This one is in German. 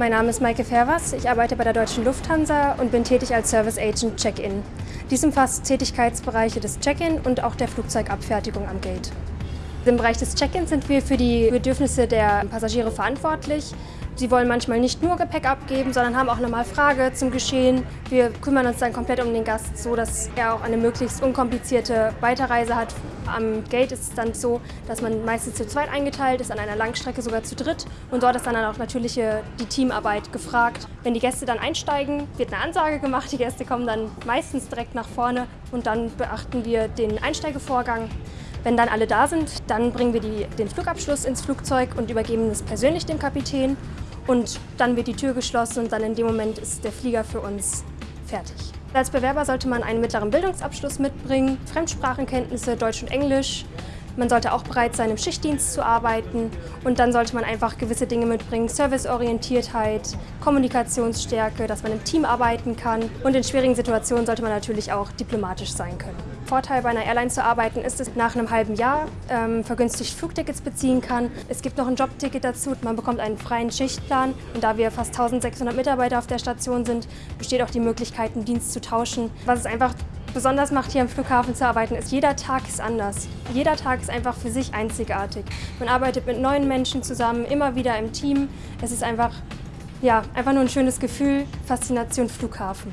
Mein Name ist Maike Fervers, ich arbeite bei der Deutschen Lufthansa und bin tätig als Service Agent Check-In. Dies umfasst Tätigkeitsbereiche des Check-In und auch der Flugzeugabfertigung am Gate. Im Bereich des Check-ins sind wir für die Bedürfnisse der Passagiere verantwortlich. Sie wollen manchmal nicht nur Gepäck abgeben, sondern haben auch nochmal Frage zum Geschehen. Wir kümmern uns dann komplett um den Gast, so dass er auch eine möglichst unkomplizierte Weiterreise hat. Am Gate ist es dann so, dass man meistens zu zweit eingeteilt ist, an einer Langstrecke sogar zu dritt. Und dort ist dann auch natürlich die Teamarbeit gefragt. Wenn die Gäste dann einsteigen, wird eine Ansage gemacht. Die Gäste kommen dann meistens direkt nach vorne und dann beachten wir den Einsteigevorgang. Wenn dann alle da sind, dann bringen wir die, den Flugabschluss ins Flugzeug und übergeben es persönlich dem Kapitän. Und dann wird die Tür geschlossen und dann in dem Moment ist der Flieger für uns fertig. Als Bewerber sollte man einen mittleren Bildungsabschluss mitbringen, Fremdsprachenkenntnisse Deutsch und Englisch, man sollte auch bereit sein, im Schichtdienst zu arbeiten und dann sollte man einfach gewisse Dinge mitbringen, Serviceorientiertheit, Kommunikationsstärke, dass man im Team arbeiten kann und in schwierigen Situationen sollte man natürlich auch diplomatisch sein können. Vorteil bei einer Airline zu arbeiten ist, dass man nach einem halben Jahr ähm, vergünstigt Flugtickets beziehen kann. Es gibt noch ein Jobticket dazu, man bekommt einen freien Schichtplan und da wir fast 1600 Mitarbeiter auf der Station sind, besteht auch die Möglichkeit, einen Dienst zu tauschen, was es einfach besonders macht, hier am Flughafen zu arbeiten, ist, jeder Tag ist anders. Jeder Tag ist einfach für sich einzigartig. Man arbeitet mit neuen Menschen zusammen, immer wieder im Team. Es ist einfach, ja, einfach nur ein schönes Gefühl, Faszination Flughafen.